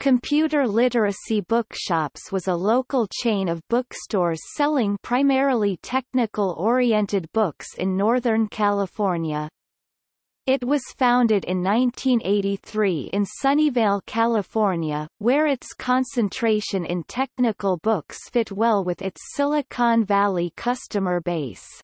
Computer Literacy Bookshops was a local chain of bookstores selling primarily technical-oriented books in Northern California. It was founded in 1983 in Sunnyvale, California, where its concentration in technical books fit well with its Silicon Valley customer base.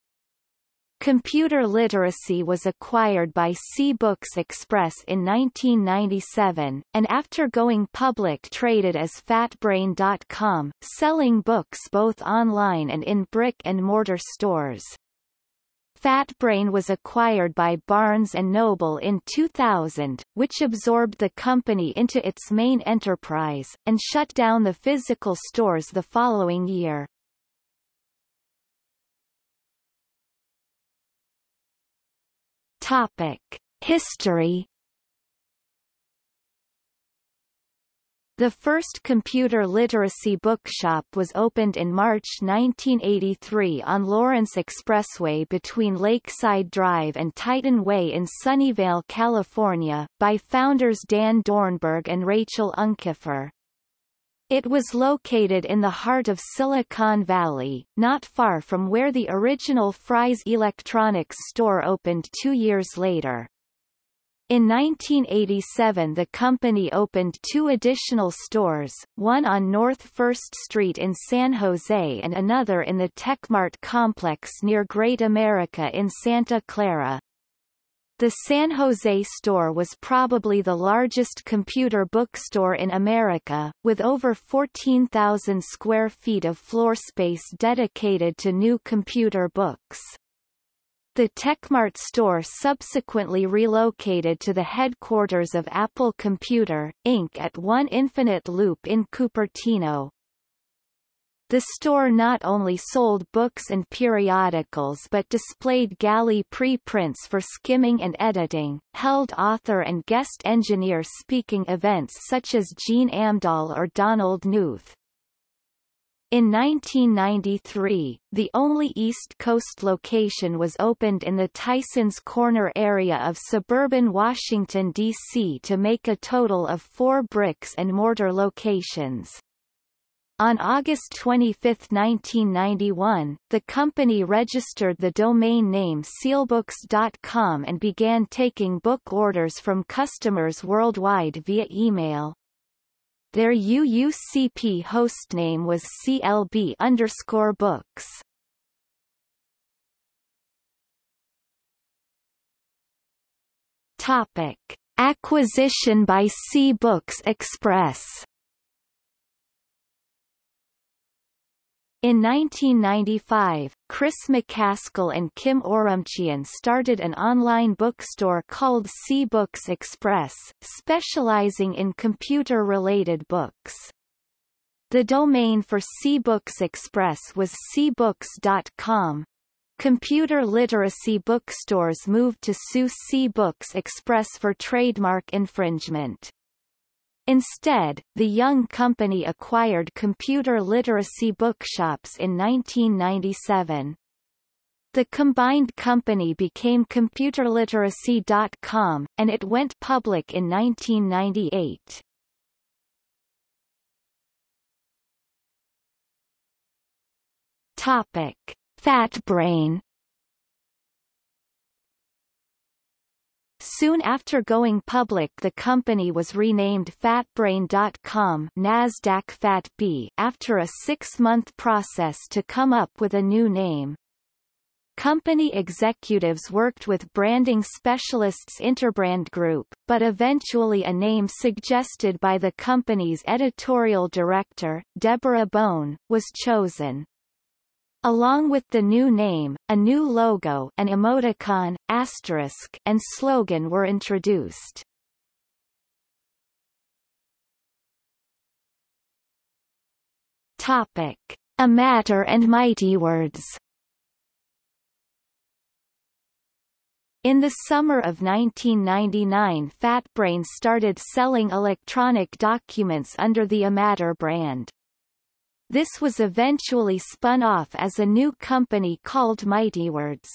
Computer literacy was acquired by C-Books Express in 1997, and after going public traded as FatBrain.com, selling books both online and in brick-and-mortar stores. FatBrain was acquired by Barnes & Noble in 2000, which absorbed the company into its main enterprise, and shut down the physical stores the following year. Topic. History The first computer literacy bookshop was opened in March 1983 on Lawrence Expressway between Lakeside Drive and Titan Way in Sunnyvale, California, by founders Dan Doernberg and Rachel Unkefer. It was located in the heart of Silicon Valley, not far from where the original Fry's Electronics store opened two years later. In 1987 the company opened two additional stores, one on North First Street in San Jose and another in the TechMart complex near Great America in Santa Clara. The San Jose store was probably the largest computer bookstore in America, with over 14,000 square feet of floor space dedicated to new computer books. The TechMart store subsequently relocated to the headquarters of Apple Computer, Inc. at One Infinite Loop in Cupertino. The store not only sold books and periodicals but displayed galley preprints for skimming and editing, held author and guest engineer speaking events such as Gene Amdahl or Donald Knuth. In 1993, the only East Coast location was opened in the Tysons Corner area of suburban Washington, D.C. to make a total of four bricks and mortar locations. On August 25, 1991, the company registered the domain name clbooks.com and began taking book orders from customers worldwide via email. Their UUCP hostname was CLB underscore books. Topic: Acquisition by C Books Express. In 1995, Chris MacAskill and Kim Orumchian started an online bookstore called C-Books Express, specializing in computer-related books. The domain for C-Books Express was cbooks.com. Computer literacy bookstores moved to sue C-Books Express for trademark infringement. Instead, the Young Company acquired computer literacy bookshops in 1997. The combined company became ComputerLiteracy.com, and it went public in 1998. Topic. FatBrain Soon after going public the company was renamed FatBrain.com NASDAQ FATB after a six-month process to come up with a new name. Company executives worked with branding specialists Interbrand Group, but eventually a name suggested by the company's editorial director, Deborah Bone, was chosen. Along with the new name, a new logo an emoticon, asterisk, and slogan were introduced. Topic. eMatter and Mighty Words In the summer of 1999 FatBrain started selling electronic documents under the eMatter brand. This was eventually spun off as a new company called MightyWords.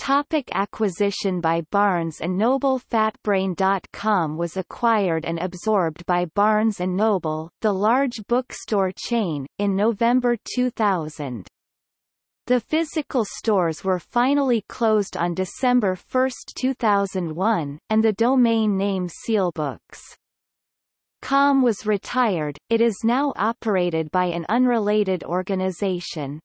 Topic acquisition by Barnes & Noble Fatbrain.com was acquired and absorbed by Barnes & Noble, the large bookstore chain, in November 2000. The physical stores were finally closed on December 1, 2001, and the domain name clbooks. Com was retired, it is now operated by an unrelated organization.